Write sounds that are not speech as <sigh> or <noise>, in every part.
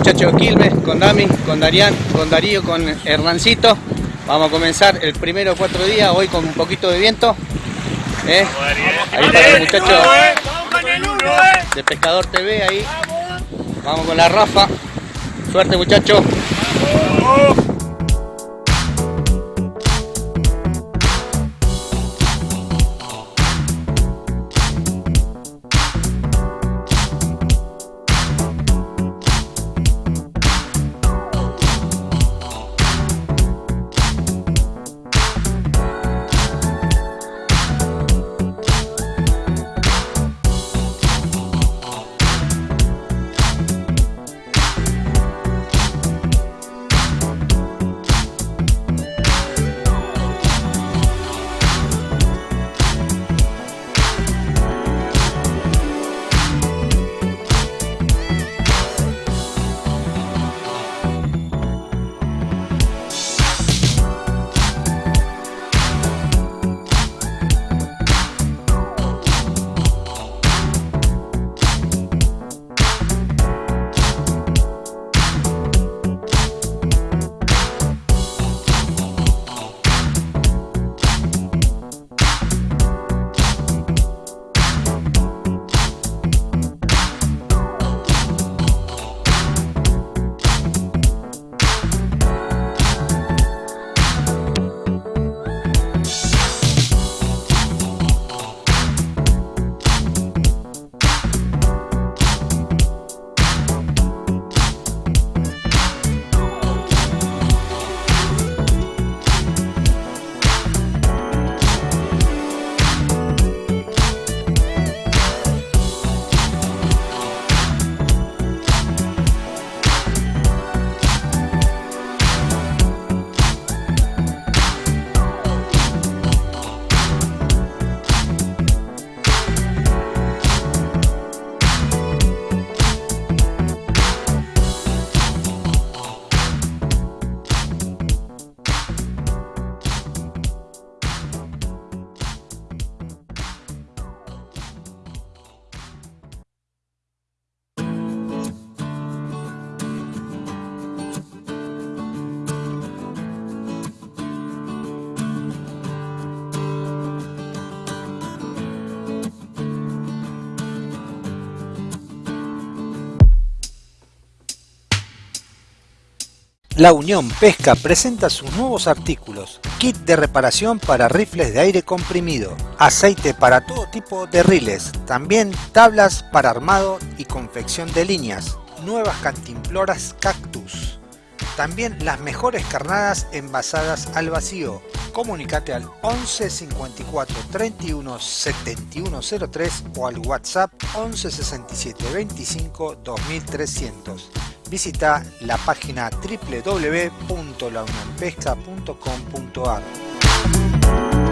muchachos de Quilmes, con Dami, con Darían, con Darío, con Hernancito. Vamos a comenzar el primero cuatro días, hoy con un poquito de viento. ¿eh? Ahí están los muchachos de Pescador TV ahí. Vamos con la Rafa. Suerte muchachos. La Unión Pesca presenta sus nuevos artículos, kit de reparación para rifles de aire comprimido, aceite para todo tipo de riles, también tablas para armado y confección de líneas, nuevas cantimploras cactus, también las mejores carnadas envasadas al vacío. Comunicate al 11 54 31 7103 o al WhatsApp 11 67 25 2300 visita la página www.launionpesca.com.ar.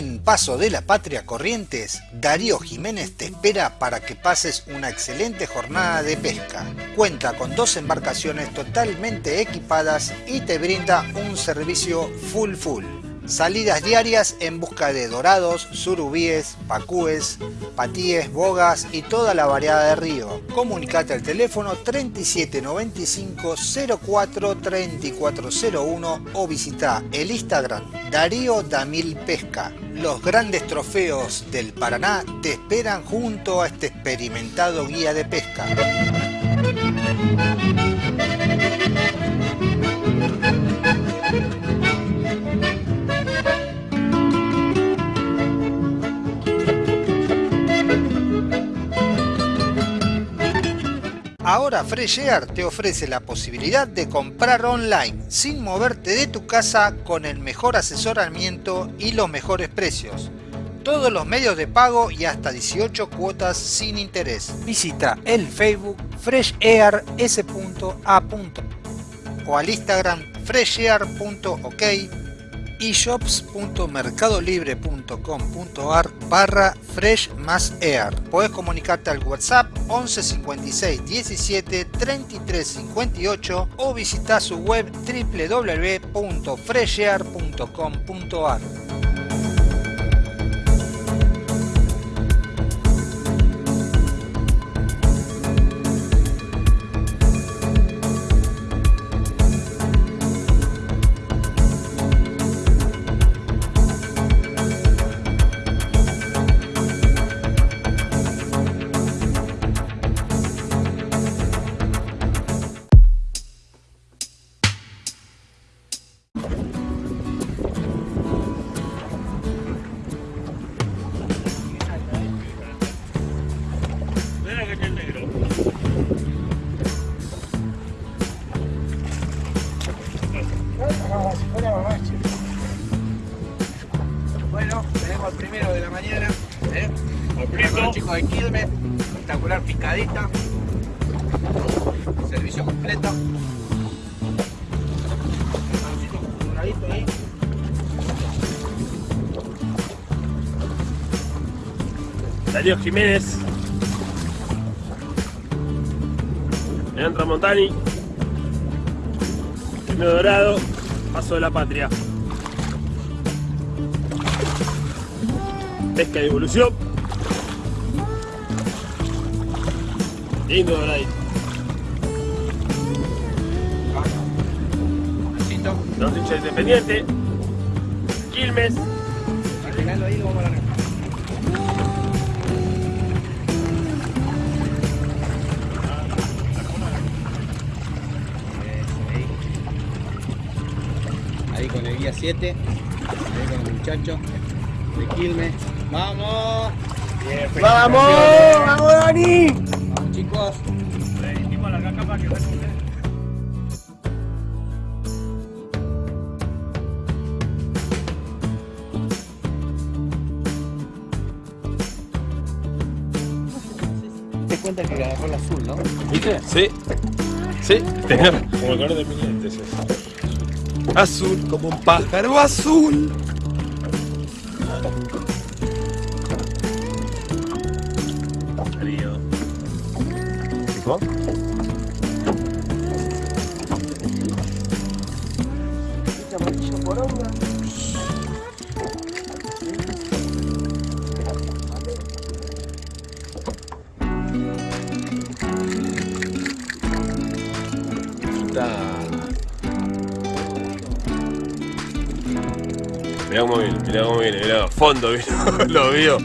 En Paso de la Patria Corrientes, Darío Jiménez te espera para que pases una excelente jornada de pesca. Cuenta con dos embarcaciones totalmente equipadas y te brinda un servicio full full. Salidas diarias en busca de dorados, surubíes, pacúes, patíes, bogas y toda la variedad de río. Comunicate al teléfono 3795 04 3401 o visita el Instagram Darío Damil Pesca. Los grandes trofeos del Paraná te esperan junto a este experimentado guía de pesca. Ahora Fresh Air te ofrece la posibilidad de comprar online sin moverte de tu casa con el mejor asesoramiento y los mejores precios. Todos los medios de pago y hasta 18 cuotas sin interés. Visita el Facebook FreshAirS.A. o al Instagram freshair.ok eshops.mercadolibre.com.ar barra fresh más air. Podés comunicarte al WhatsApp 11 56 17 33 58 o visitar su web www.freshair.com.ar. Darío Jiménez. Leandro Tramontani. Primero Dorado. Paso de la Patria. Pesca de evolución. Lindo doradito. Los hinchas independiente. Quilmes. 7, ahí con el muchacho de Quilmes. ¡Vamos! ¡Vamos! ¡Vamos, Dani! ¡Vamos chicos! Te cuenta que agarró el azul, ¿no? ¿Viste? Sí. Sí. Como el color de mi lente es eso. Azul como un pájaro azul. Frío. ¿Picó? Mirá cómo viene, mirá cómo viene, mirá, fondo vino, <laughs> lo vio.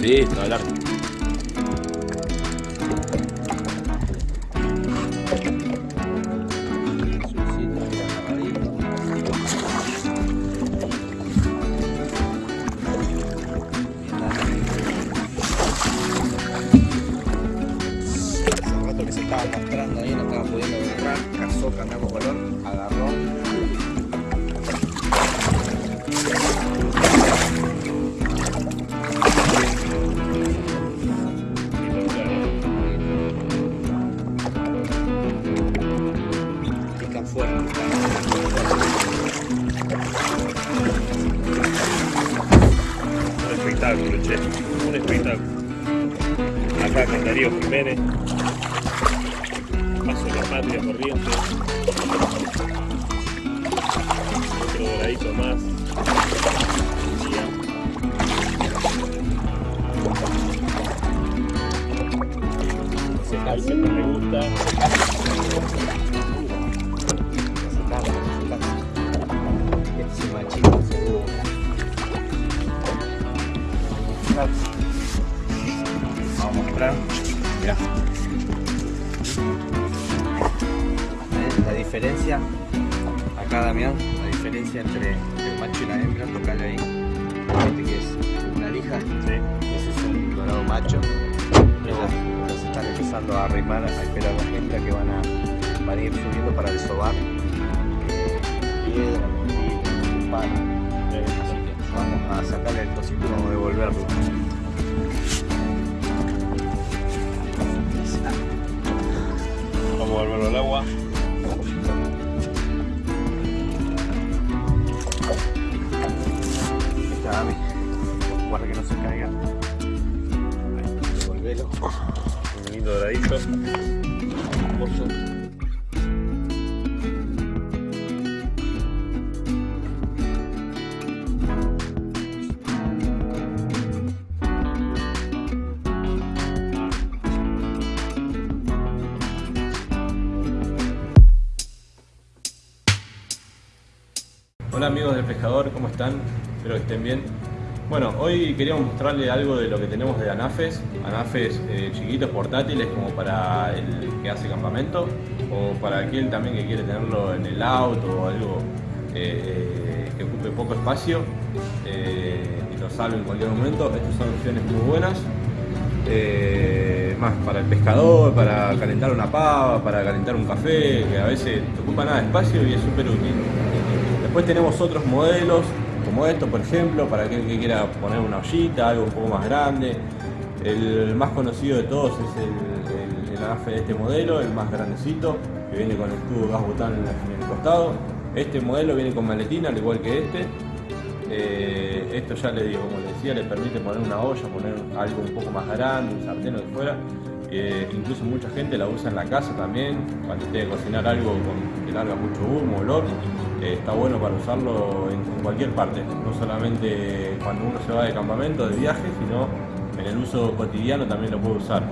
Sí, está largo. Cansa, que me gusta. machito, seguro. Vamos a mostrar. Mirá. ¿Ves La diferencia, acá Damián, la diferencia entre el macho y la hembra, tocale ahí. Este que es una lija, Sí. ese es un dorado macho. Están empezando a arrimar, a esperar las hembras que van a, van a ir subiendo para desovar piedra, mentira, palo. Así que vamos a sacarle el cosito y vamos a devolverlo. Vamos a volverlo al agua. Hoy queríamos mostrarles algo de lo que tenemos de anafes, anafes eh, chiquitos, portátiles, como para el que hace campamento, o para aquel también que quiere tenerlo en el auto o algo eh, que ocupe poco espacio eh, y lo salve en cualquier momento. Estas son opciones muy buenas. Eh, más para el pescador, para calentar una pava, para calentar un café, que a veces ocupa nada de espacio y es súper útil. Después tenemos otros modelos, como esto por ejemplo, para aquel que quiera poner una ollita, algo un poco más grande. El más conocido de todos es el, el, el anafe de este modelo, el más grandecito, que viene con el tubo gas butano en, el costado. Este modelo viene con maletina, al igual que este. Eh, esto ya le digo, como les decía, le permite poner una olla, poner algo un poco más grande, un sartén o de fuera. Eh, incluso mucha gente la usa en la casa también, cuando tiene que cocinar algo con, que larga mucho humo, olor. Eh, está bueno para usarlo en, cualquier parte, no solamente cuando uno se va de campamento, de viaje, sino en el uso cotidiano también lo puede usar.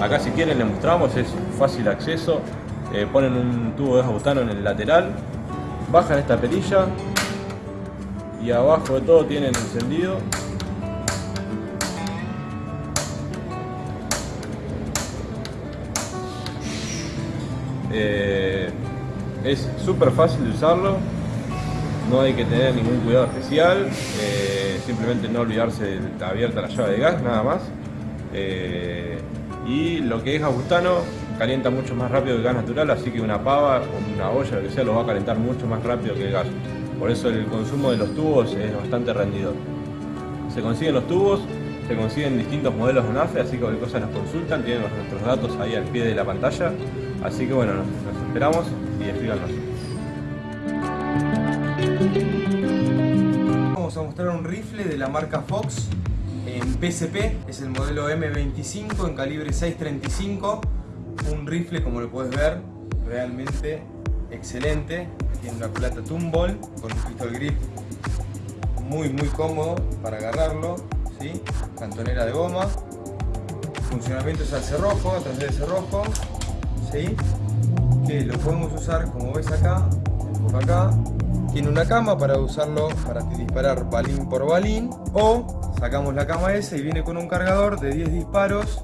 Acá si quieren les mostramos, es fácil acceso. Eh, ponen un tubo de butano en el lateral, bajan esta perilla y abajo de todo tienen encendido Eh, es súper fácil de usarlo, no hay que tener ningún cuidado especial, eh, simplemente no olvidarse de abierta la llave de gas, nada más. Eh, y lo que es gas butano calienta mucho más rápido que el gas natural, así que una pava o una olla, lo que sea, lo va a calentar mucho más rápido que el gas. Por eso el consumo de los tubos es bastante rendidor. Se consiguen los tubos, se consiguen distintos modelos de NAFE, así que cualquier cosa nos consultan, tienen nuestros datos ahí al pie de la pantalla. Así que bueno, nos, nos esperamos y escríbanos. Vamos a mostrar un rifle de la marca Fox en PSP, es el modelo M25 en calibre 635, un rifle como lo puedes ver realmente excelente, tiene una plata Tumble con un pistol grip muy muy cómodo para agarrarlo, ¿sí? cantonera de goma, funcionamiento es al cerrojo, a través del cerrojo, ¿sí? Lo podemos usar como ves acá, acá, tiene una cama para usarlo para disparar balín por balín. O sacamos la cama esa y viene con un cargador de 10 disparos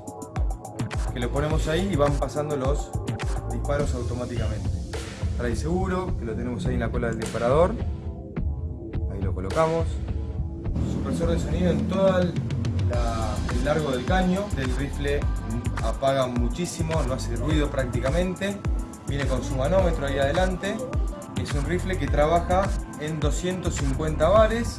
que lo ponemos ahí y van pasando los disparos automáticamente. Trae seguro, que lo tenemos ahí en la cola del disparador. Ahí lo colocamos. Supresor de sonido en todo el, el largo del caño. Del rifle apaga muchísimo, no hace ruido prácticamente viene con su manómetro ahí adelante es un rifle que trabaja en 250 bares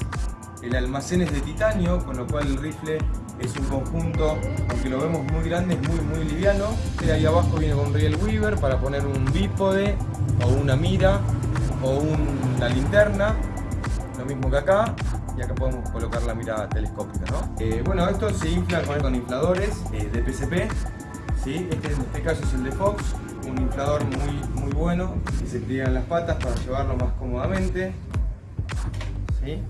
el almacén es de titanio con lo cual el rifle es un conjunto, aunque lo vemos muy grande, es muy muy liviano y ahí abajo viene con riel weaver para poner un bípode o una mira o una linterna lo mismo que acá y acá podemos colocar la mira telescópica ¿no? eh, bueno esto se infla con, con infladores eh, de PCP ¿sí? este en este caso es el de Fox un inflador muy, muy bueno que se pliegan las patas para llevarlo más cómodamente. ¿sí?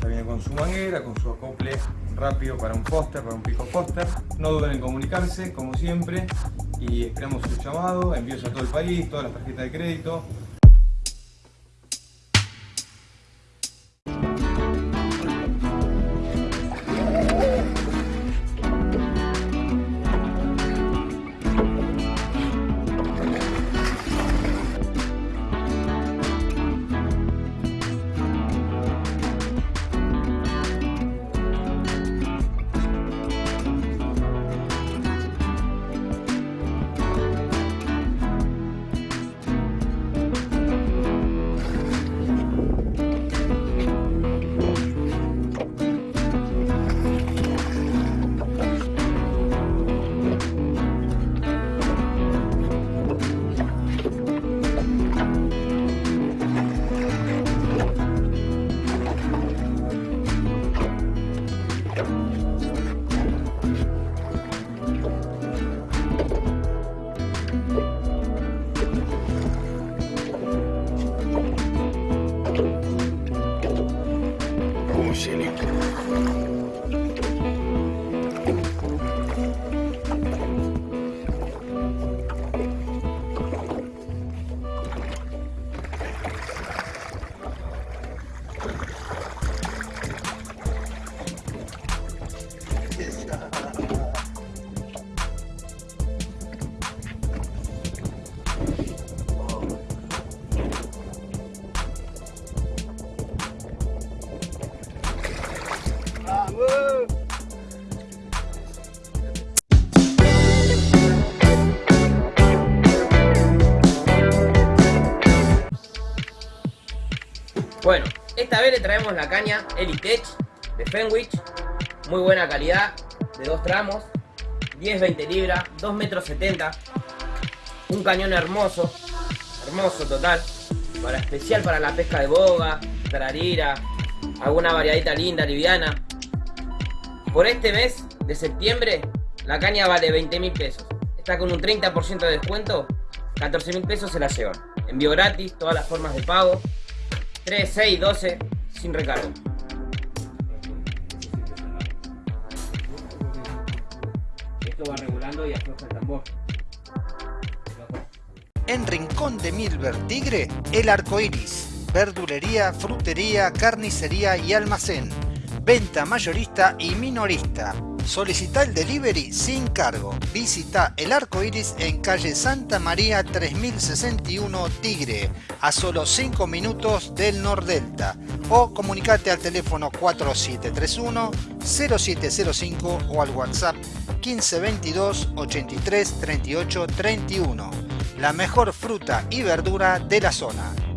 ya viene con su manguera, con su acople rápido para un póster, para un pico póster. No duden en comunicarse como siempre y esperamos su llamado, envíos a todo el país, todas las tarjetas de crédito le traemos la caña Elitech de Fenwich, muy buena calidad, de dos tramos, 10-20 libras, 2 metros 70, un cañón hermoso, hermoso total, para especial para la pesca de boga, tararira, alguna variadita linda, liviana. Por este mes de septiembre, la caña vale 20 mil pesos. Está con un 30% de descuento, 14 mil pesos se la llevan. Envío gratis, todas las formas de pago, 3, 6, 12, sin recargo. Esto va regulando y afloja el tambor. En Rincón de Milver Tigre, el arco iris. Verdulería, frutería, carnicería y almacén. Venta mayorista y minorista. Solicita el delivery sin cargo. Visita el arco iris en calle Santa María 3061 Tigre, a solo 5 minutos del Nordelta. O comunicate al teléfono 4731 0705 o al WhatsApp 1522 83 38 31. La mejor fruta y verdura de la zona.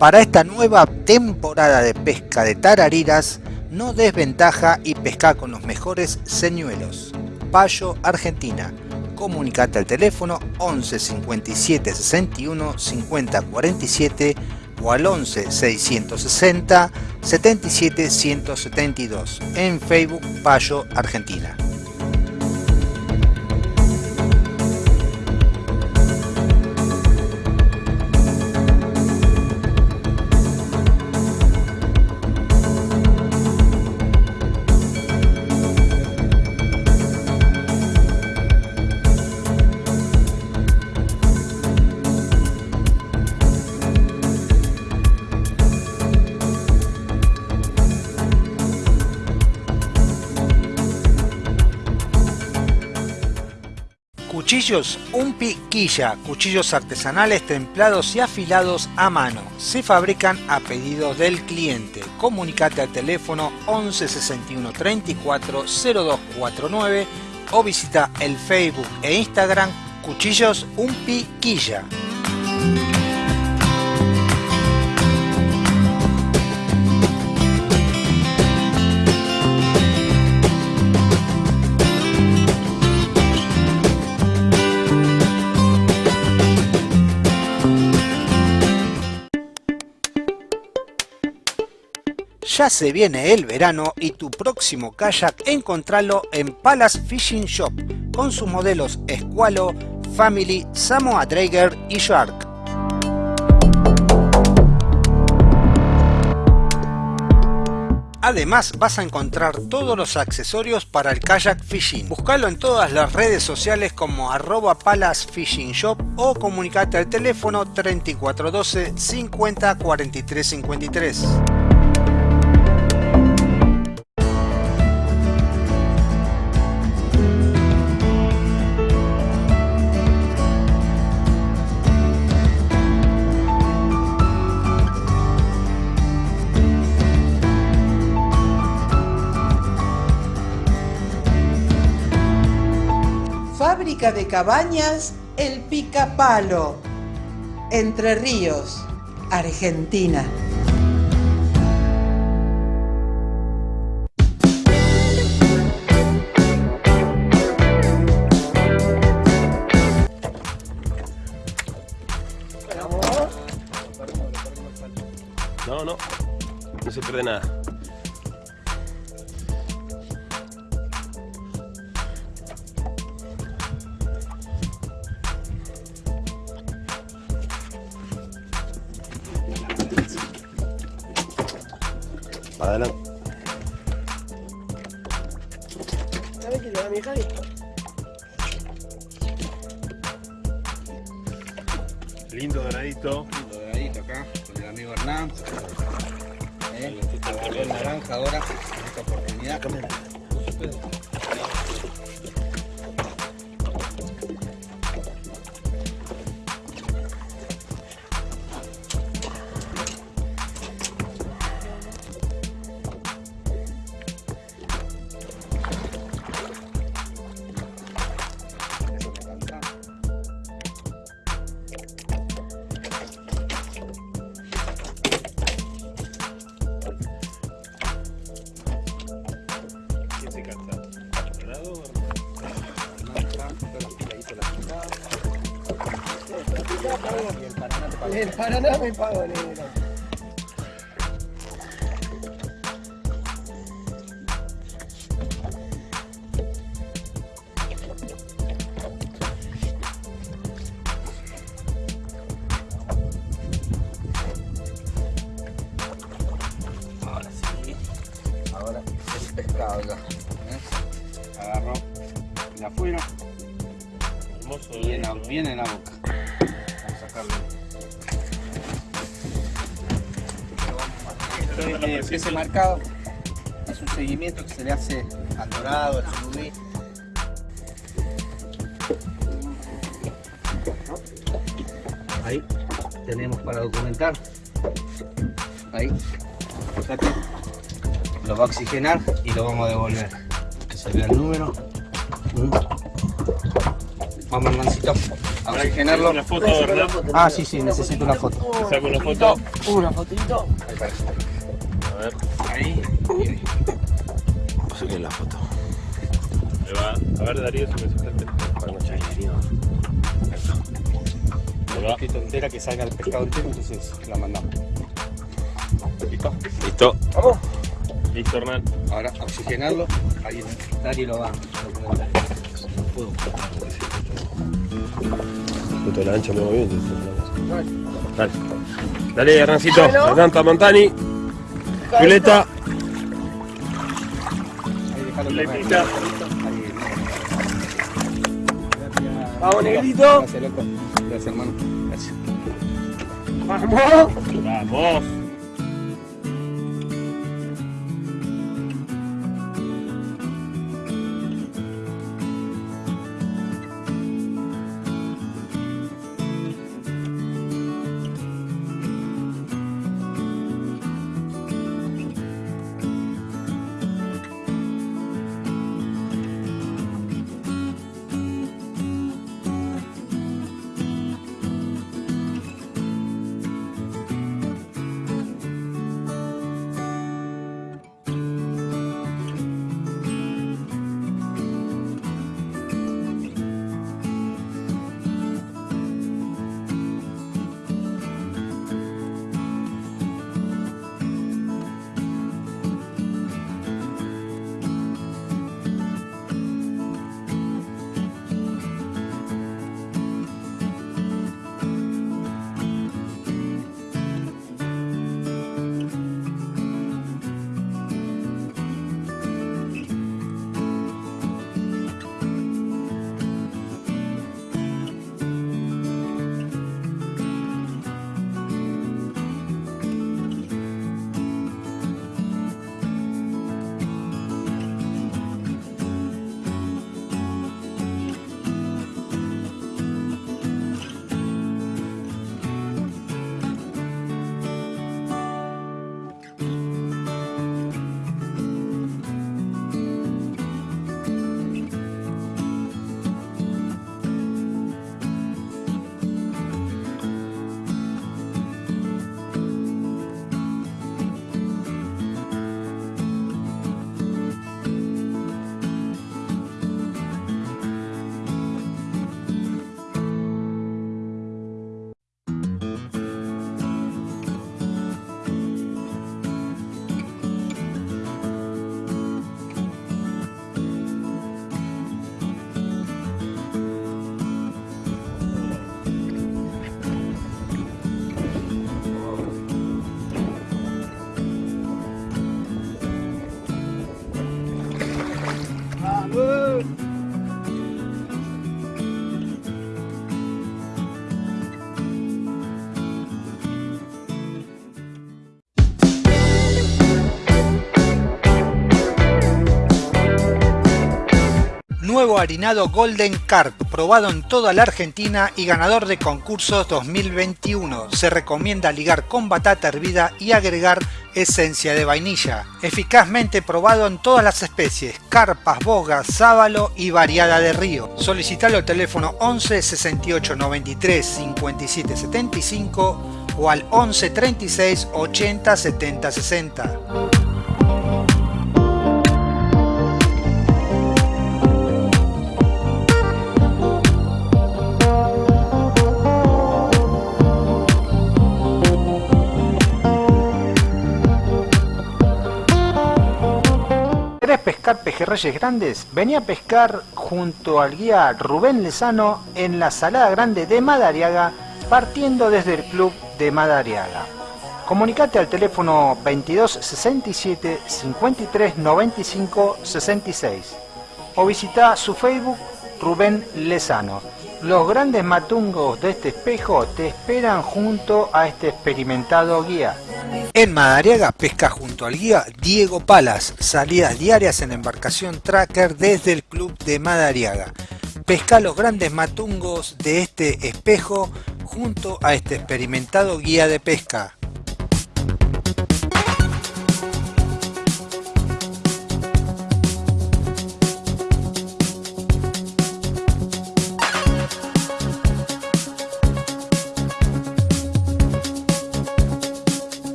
Para esta nueva temporada de pesca de tarariras, no desventaja y pesca con los mejores señuelos. Payo, Argentina. Comunicate al teléfono 11 57 61 50 47 o al 11 660 77 172 en Facebook Payo Argentina. Cuchillos Un Piquilla, cuchillos artesanales templados y afilados a mano. Se fabrican a pedido del cliente. Comunicate al teléfono 11 61 34 0249 o visita el Facebook e Instagram Cuchillos Un Ya se viene el verano y tu próximo kayak encontralo en Palace Fishing Shop con sus modelos Escualo, Family, Samoa Drager y Shark. Además vas a encontrar todos los accesorios para el kayak fishing. Búscalo en todas las redes sociales como arroba Palace Fishing Shop o comunicate al teléfono 3412 50 43 53. De cabañas El Picapalo, Entre Ríos, Argentina. No, no. No se pierde nada. El Paraná me pago, negro. Oxigenar y lo vamos a devolver. Que se vea el número. Mm. Vamos, hermancito. A oxigenarlo. Una foto, ¿verdad? Ah, sí, sí, necesito una foto. Te saco una foto. Una fotito. A ver, Ahí. Saquen la foto. ahí va. A ver, Darío, si me sacaste. Ahí va. Qué tontera que salga el pescado entero, entonces la mandamos. ¿Listo? Listo. Vamos. Listo, Hernán. Ahora oxigenarlo. Ahí Dari lo va. No puedo. Puto la ancha me bien. Dale. Dale, Hernancito. Hernán Tamantani. Violeta. Letita. Vamos, negrito. Gracias, loco. Gracias, hermano. Gracias. Vamos. Vamos. Harinado Golden Carp, probado en toda la Argentina y ganador de concursos 2021. Se recomienda ligar con batata hervida y agregar esencia de vainilla. Eficazmente probado en todas las especies, carpas, bogas, sábalo y variada de río. Solicitalo al teléfono 11 68 93 57 75 o al 11 36 80 70 60. Pejerreyes grandes, venía a pescar junto al guía Rubén Lezano en la Salada Grande de Madariaga, partiendo desde el club de Madariaga. Comunicate al teléfono 22 67 53 95 66 o visita su Facebook Rubén Lezano. Los grandes matungos de este espejo te esperan junto a este experimentado guía. En Madariaga pesca junto al guía Diego Palas, salidas diarias en embarcación tracker desde el club de Madariaga. Pesca los grandes matungos de este espejo junto a este experimentado guía de pesca.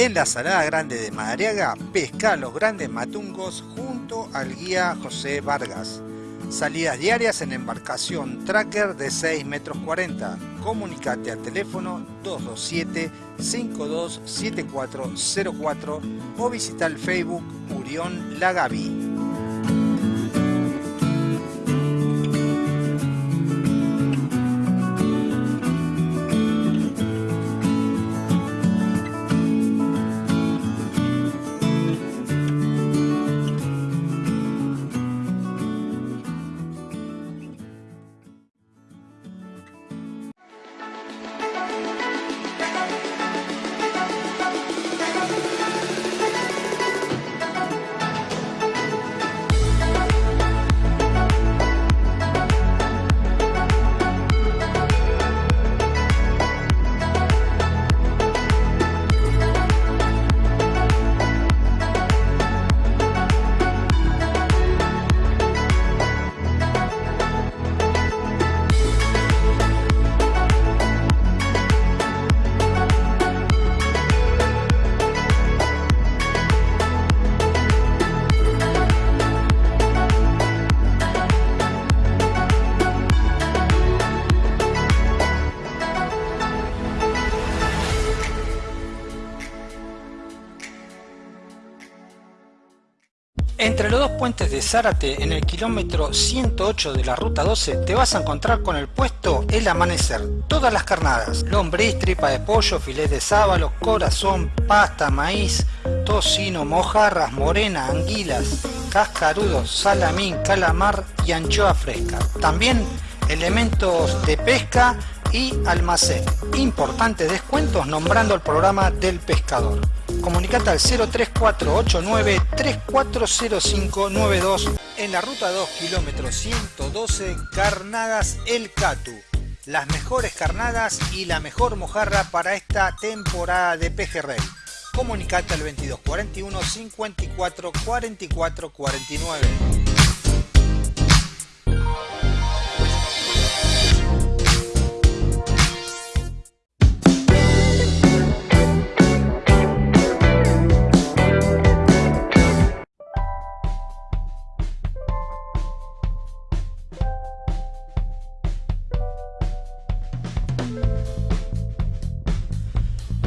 En la Salada Grande de Madariaga, pesca los grandes matungos junto al guía José Vargas. Salidas diarias en embarcación tracker de 6 metros 40. Comunicate al teléfono 227-527404 o visita el Facebook Murión Lagavi. Puentes de Zárate, en el kilómetro 108 de la ruta 12, te vas a encontrar con el puesto El Amanecer. Todas las carnadas, lombriz, tripa de pollo, filet de sábalo, corazón, pasta, maíz, tocino, mojarras, morena, anguilas, cascarudos, salamín, calamar y anchoa fresca. También elementos de pesca y almacén. Importantes descuentos nombrando el programa del pescador. Comunicate al 03489 340592 en la ruta 2 kilómetro 112 Carnadas El Catu. Las mejores carnadas y la mejor mojarra para esta temporada de pejerrey. Comunicate al 2241 54 44 49.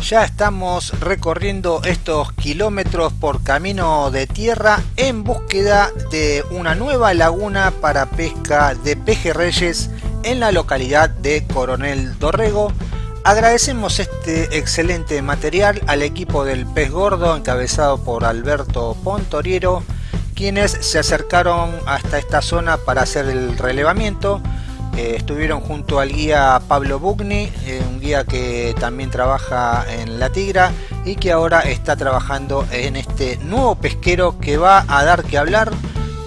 Ya estamos recorriendo estos kilómetros por camino de tierra en búsqueda de una nueva laguna para pesca de pejerreyes en la localidad de Coronel Dorrego. Agradecemos este excelente material al equipo del Pez Gordo encabezado por Alberto Pontoriero, quienes se acercaron hasta esta zona para hacer el relevamiento. Eh, estuvieron junto al guía Pablo Bugni, eh, un guía que también trabaja en La Tigra y que ahora está trabajando en este nuevo pesquero que va a dar que hablar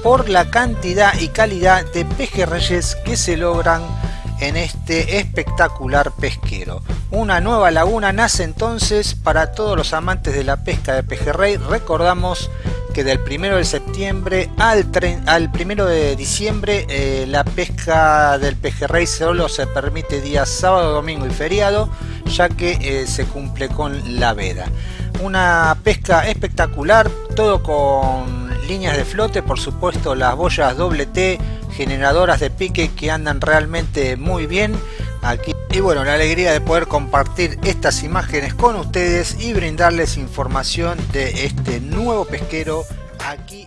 por la cantidad y calidad de pejerreyes que se logran en este espectacular pesquero. Una nueva laguna nace entonces para todos los amantes de la pesca de pejerrey. Recordamos que del 1 de septiembre al, al 1 de diciembre eh, la pesca del pejerrey solo se permite días sábado, domingo y feriado, ya que eh, se cumple con la veda. Una pesca espectacular, todo con líneas de flote, por supuesto las boyas doble T, generadoras de pique que andan realmente muy bien y bueno la alegría de poder compartir estas imágenes con ustedes y brindarles información de este nuevo pesquero aquí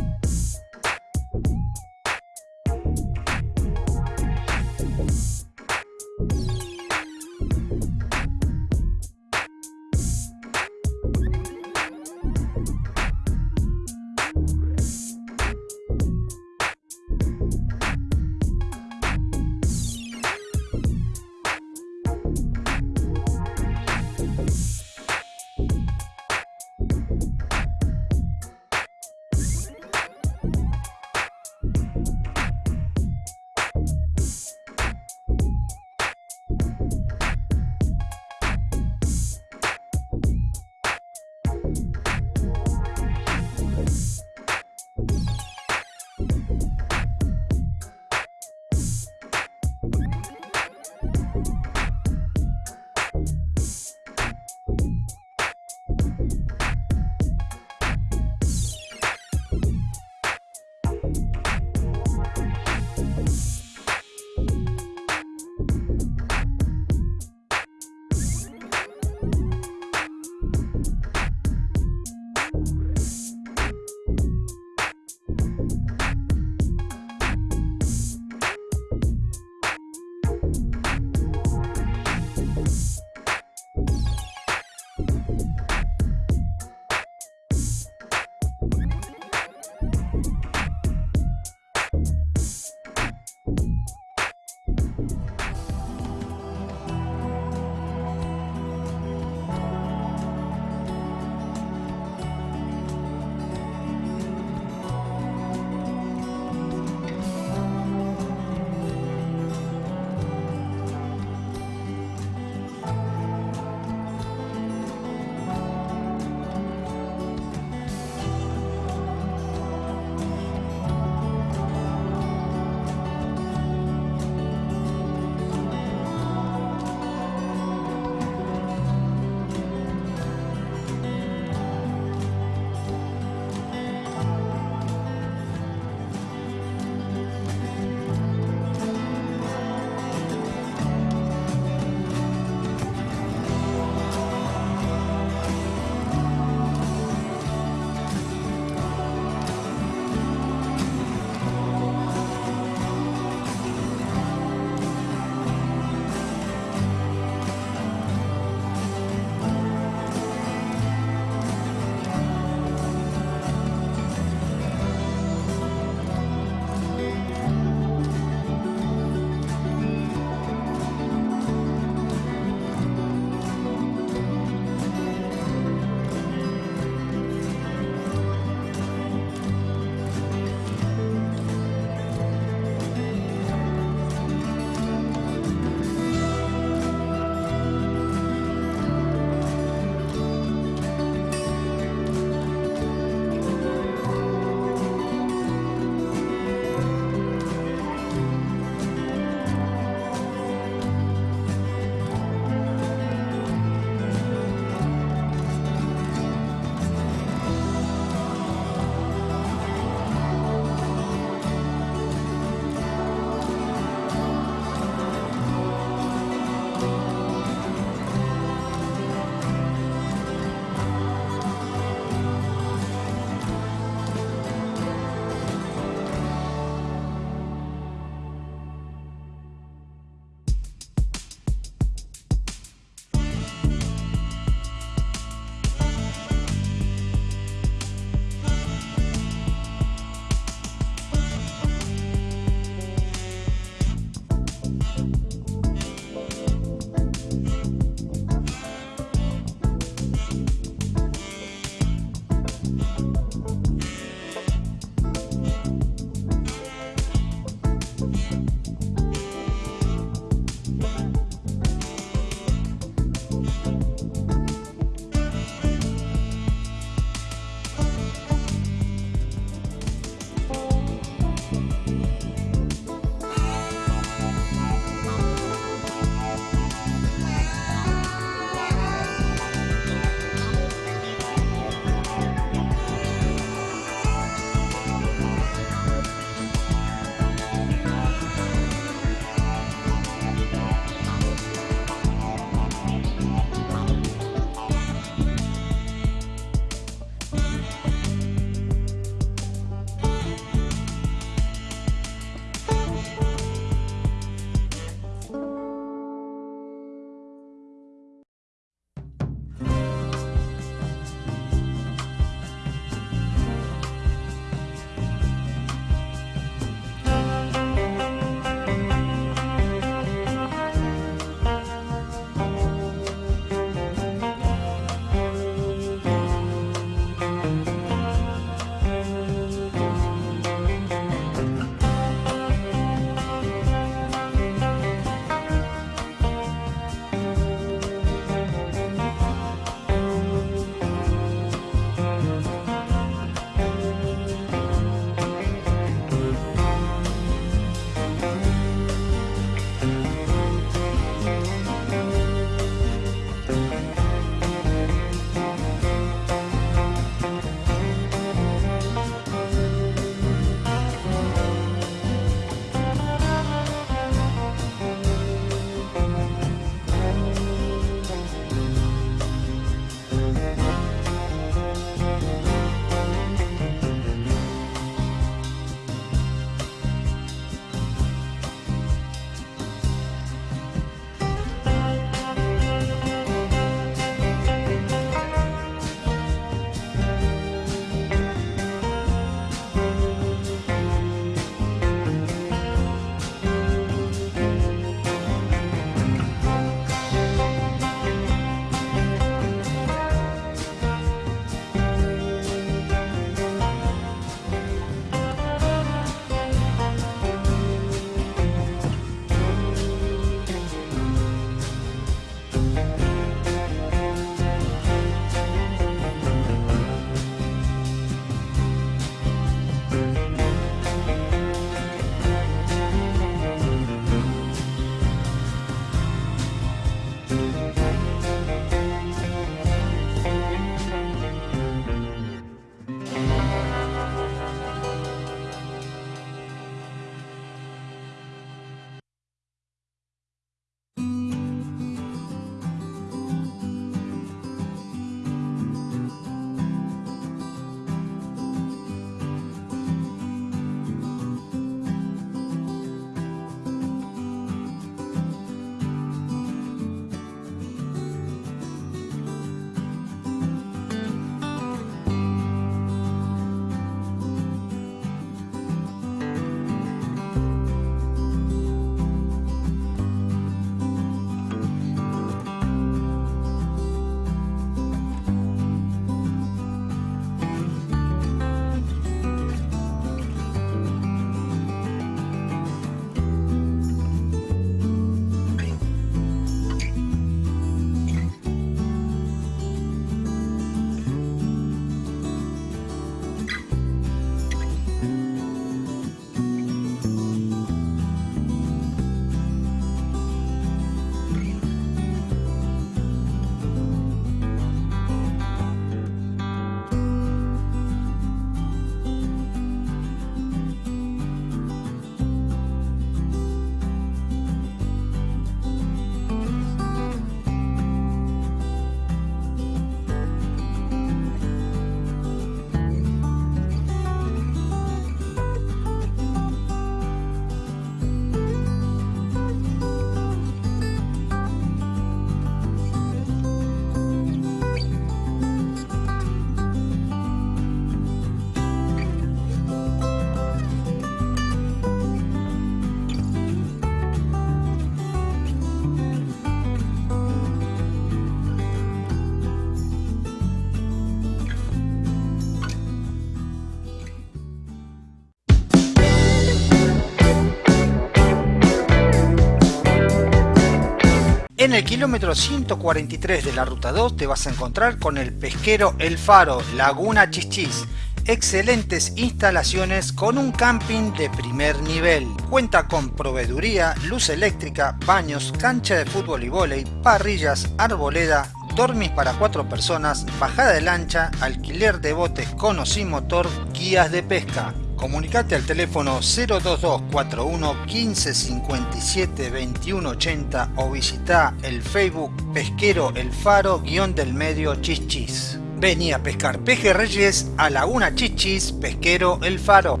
En el kilómetro 143 de la ruta 2 te vas a encontrar con el pesquero El Faro, Laguna Chichis. Excelentes instalaciones con un camping de primer nivel. Cuenta con proveeduría, luz eléctrica, baños, cancha de fútbol y vóley, parrillas, arboleda, dormis para cuatro personas, bajada de lancha, alquiler de botes con o sin motor, guías de pesca. Comunicate al teléfono 02241 1557 2180 o visita el Facebook Pesquero El Faro guion del medio Chichis. Vení a pescar pejerreyes a Laguna Chichis Pesquero El Faro.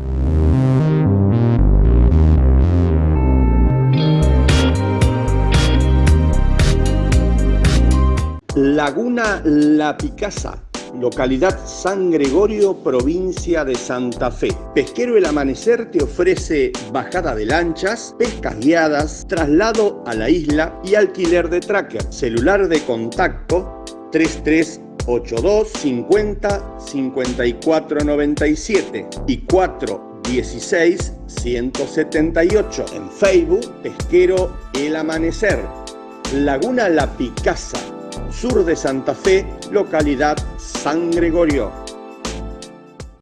Laguna La Picasa, localidad San Gregorio, provincia de Santa Fe. Pesquero El Amanecer te ofrece bajada de lanchas, pescas guiadas, traslado a la isla y alquiler de tracker. Celular de contacto 3382 50 54 97 y 416 178. En Facebook, Pesquero El Amanecer. Laguna La Picasa, sur de Santa Fe, localidad San Gregorio.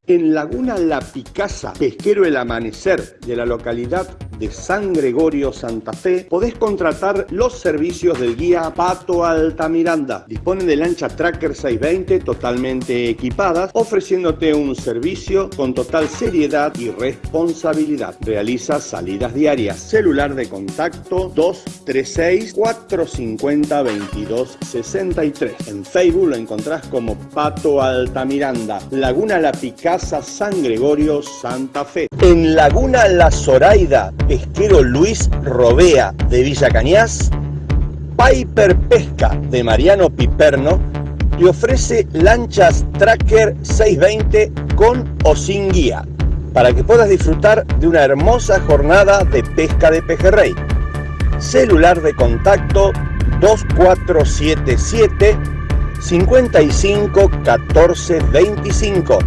En Laguna La Picasa, pesquero El Amanecer de la localidad de San Gregorio, Santa Fe, podés contratar los servicios del guía Pato Altamiranda. Dispone de lancha Tracker 620 totalmente equipadas, ofreciéndote un servicio con total seriedad y responsabilidad. Realiza salidas diarias. Celular de contacto 236 450 2263. En Facebook lo encontrás como Pato Altamiranda. Laguna La Picasa, San Gregorio, Santa Fe. En Laguna La Zoraida, pesquero Luis Robea de Villa Cañas, Piper Pesca de Mariano Piperno te ofrece lanchas Tracker 620 con o sin guía para que puedas disfrutar de una hermosa jornada de pesca de pejerrey. Celular de contacto 2477 55 14 25.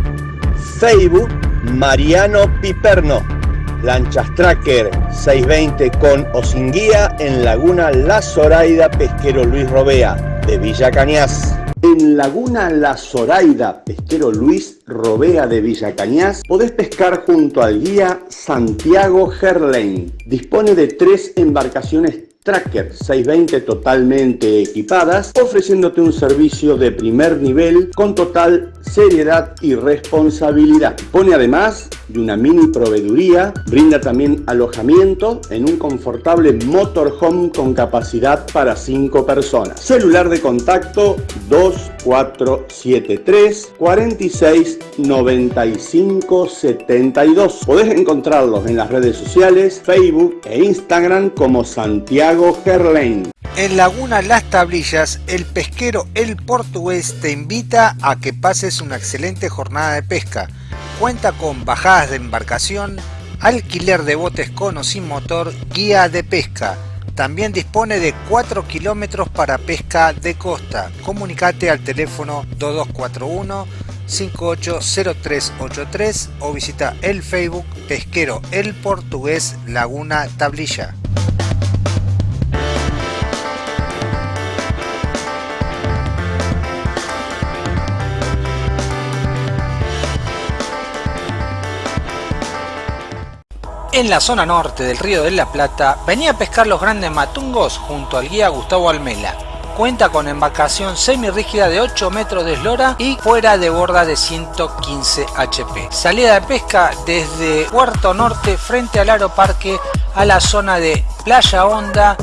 Facebook Mariano Piperno. Lanchas Tracker 620 con o sin guía en Laguna La Zoraida Pesquero Luis Robea de Villa Cañas. En Laguna La Zoraida Pesquero Luis Robea de Villa Cañas podés pescar junto al guía Santiago Gerlain. Dispone de tres embarcaciones Tracker 620 totalmente equipadas, ofreciéndote un servicio de primer nivel con total seriedad y responsabilidad. Pone además de una mini proveeduría, brinda también alojamiento en un confortable motorhome con capacidad para 5 personas. Celular de contacto 2473 46 95 72. Podés encontrarlos en las redes sociales, Facebook e Instagram como Santiago En Laguna Las Tablillas, el pesquero El Portugués te invita a que pases una excelente jornada de pesca. Cuenta con bajadas de embarcación, alquiler de botes con o sin motor, guía de pesca. También dispone de 4 kilómetros para pesca de costa. Comunicate al teléfono 2241 580383 o visita el Facebook Pesquero El Portugués Laguna Tablilla. En la zona norte del río de la Plata, venía a pescar los grandes matungos junto al guía Gustavo Almela. Cuenta con embarcación semirrígida de 8 metros de eslora y fuera de borda de 115 HP. Salida de pesca desde Puerto Norte frente al Aeroparque a la zona de Playa Honda,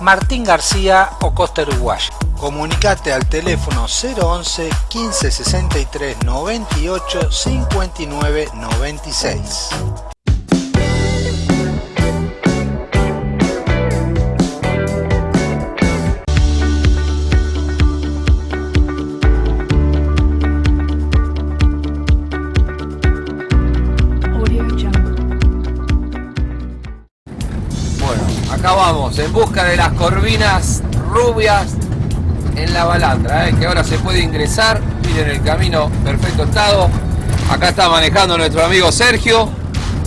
Martín García o Costa Uruguaya. Comunicate al teléfono 011 15 63 98 59 96. Acá vamos, en busca de las corvinas rubias en la balandra, ¿eh? que ahora se puede ingresar, miren el camino perfecto estado. Acá está manejando nuestro amigo Sergio,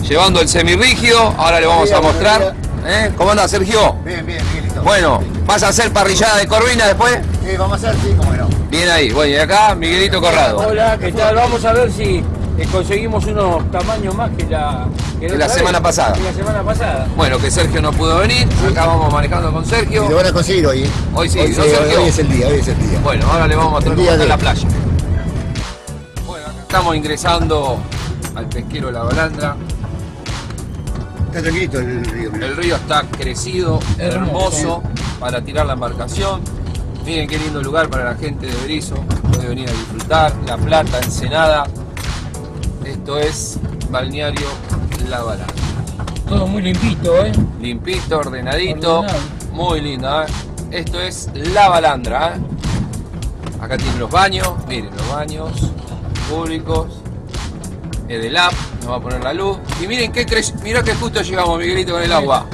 llevando el semirrígido, ahora le vamos a mostrar. ¿Eh? ¿Cómo anda Sergio? Bien, bien, Miguelito. Bueno, ¿vas a hacer parrillada de corvina después? Sí, vamos a hacer, sí, cómo no. Bien ahí. Bueno, y acá Miguelito Corrado. Hola, ¿qué tal? Vamos a ver si eh, conseguimos unos tamaños más que la, Que otra la vez, semana pasada. que la semana pasada. Bueno, que Sergio no pudo venir. Acá vamos manejando con Sergio. Y lo van a conseguir hoy, ¿eh? Hoy sí, hoy, ¿no, Sergio? hoy es el día, hoy es el día. Bueno, ahora le vamos a mostrar cómo está de- la playa. Bueno, acá estamos ingresando al pesquero de la Balandra. Está tranquilito el río. El río está crecido, hermoso para tirar la embarcación. Miren qué lindo lugar para la gente de Berizo. Puede venir a disfrutar. La Plata, Ensenada. Esto es Balneario La Balandra. Todo muy limpito, ¿eh? Limpito, ordenadito. Ordenado. Muy linda. ¿eh? Esto es La Balandra. ¿eh? Acá tienen los baños. Miren los baños públicos. Edelap nos va a poner la luz. Y miren qué crece. Mirá que justo llegamos, Miguelito, con el agua.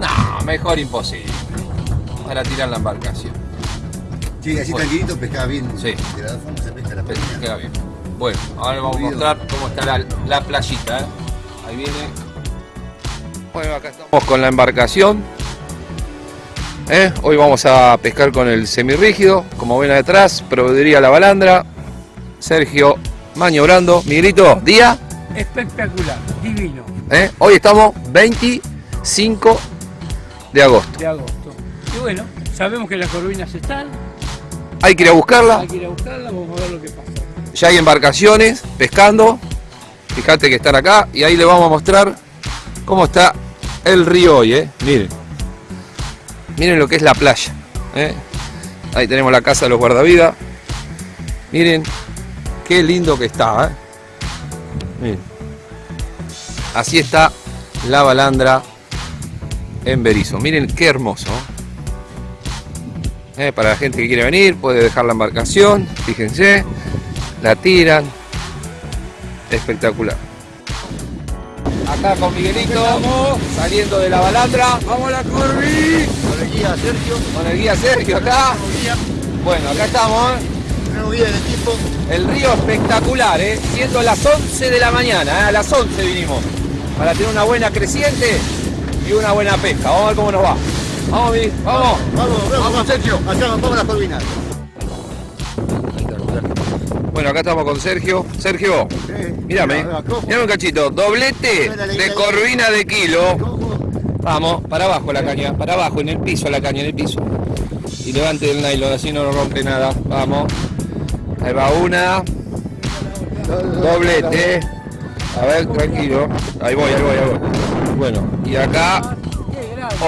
No, mejor imposible. Para tirar la embarcación. Sí, así tranquilito pescaba bien. Sí. De la forma se pesca la peña. Queda bien. Bueno, ahora vamos a mostrar cómo está la, la playita. ¿eh? Ahí viene. Bueno, acá estamos con la embarcación. ¿eh? Hoy vamos a pescar con el semirrígido. Como ven atrás, proveeduría La Balandra. Sergio maniobrando. Miguelito, día. Espectacular, divino, ¿eh? Hoy estamos 25 de agosto. de agosto. Y bueno, sabemos que las corvinas están, Hay que ir a buscarla. hay que ir a buscarlas, vamos a ver lo que pasa. Ya hay embarcaciones pescando. Fíjate que están acá y ahí le vamos a mostrar cómo está el río hoy, ¿eh? Miren. Miren lo que es la playa. ¿eh? Ahí tenemos la casa de los guardavidas. Miren qué lindo que está, ¿eh? Miren. Así está la balandra en Berizo. Miren qué hermoso. para la gente que quiere venir, puede dejar la embarcación. Fíjense la tiran. Espectacular. Acá con Miguelito, saliendo de la balandra. ¡Vamos a la Corvi! Con el guía Sergio. Con el guía Sergio acá. Bueno, acá estamos. ¿eh? Nuevo guía del equipo. El río espectacular, ¿eh? siendo las 11 de la mañana. ¿eh? A las 11 vinimos. Para tener una buena creciente y una buena pesca. Vamos a ver cómo nos va. Vamos, vamos. Vamos, vamos, vamos, Sergio. Allá vamos a las corvinas. Bueno, acá estamos con Sergio. Sergio, mírame. Mírame un cachito. Doblete de corvina de kilo. Vamos, para abajo la caña, para abajo, en el piso la caña, en el piso. Y levante el nylon, así no rompe nada. Vamos. Ahí va una. Doblete. A ver, tranquilo. Ahí voy, ahí voy, ahí voy. Bueno, y acá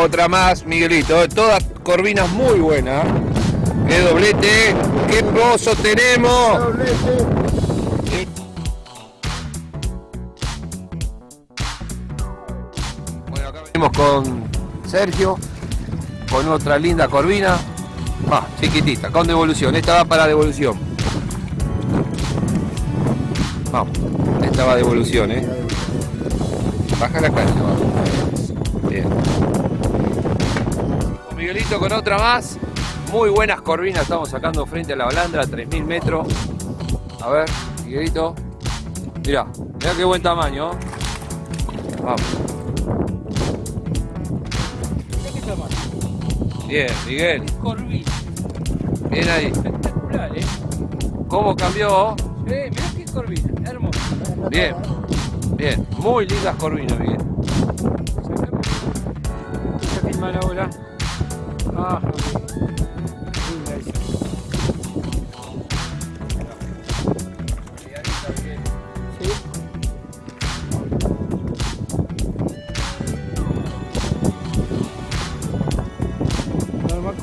otra más, Miguelito. Todas corvinas muy buenas. ¡Qué doblete! ¡Qué pozo tenemos! Bueno, acá venimos con Sergio, con otra linda corvina. Va, chiquitita, con devolución. Esta va para devolución. Vamos, esta va devolución, ¿eh? Baja la caña, va. Bien. Miguelito con otra más. Muy buenas corvinas estamos sacando frente a la balandra, 3000 metros. A ver, Miguelito. Mirá, mirá qué buen tamaño. Vamos. Mirá qué tamaño. Bien, Miguel. Corvina, Bien ahí. espectacular, ¿eh? ¿Cómo cambió? Eh, mirá qué corvina, hermosa. Bien. Bien. Muy lindas corvinas, Miguel. Ah,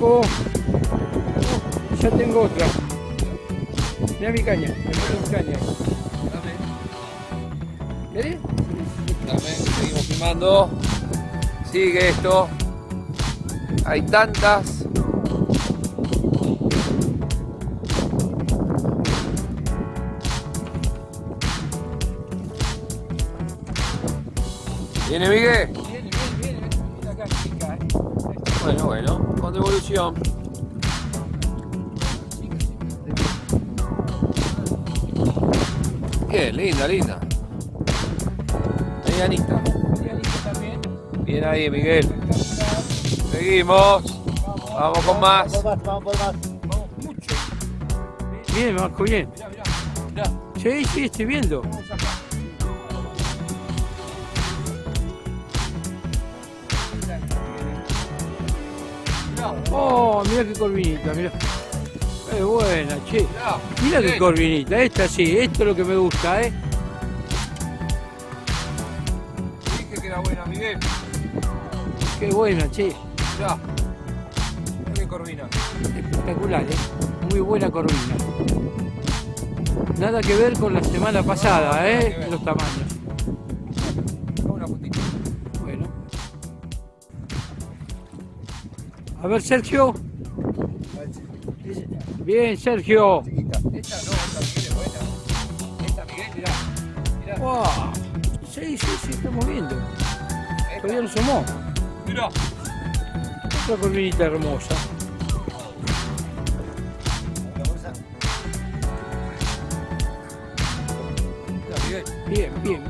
Oh, ya tengo otra. Mira mi caña, me mi caña. ¿Querés? Seguimos filmando. Sigue esto. Hay tantas. ¿Viene Miguel? Bueno, con devolución. Qué linda, linda. Medianita. También. Bien ahí, Miguel. Seguimos. Vamos con más. Vamos por más, vamos por más. Bien, Marco, bien. Sí, sí, estoy viendo. Mira qué corvinita, mira. Es buena, che. Mira qué corvinita, esta sí, esto es lo que me gusta, ¿eh? Dije que era buena, Miguel. Qué buena, che. Ya. Qué corvina. Espectacular, ¿eh? Muy buena corvina. Nada que ver con la semana pasada, ¿eh? Los tamaños. Bueno. A ver, Sergio. Bien, Sergio. Esta no, esta Miguel es buena. Esta Miguel, mirá. Mirá. Wow. Sí, sí, sí, estamos viendo. Todavía no somos. Mirá. Otra corvinita hermosa. Bien, bien.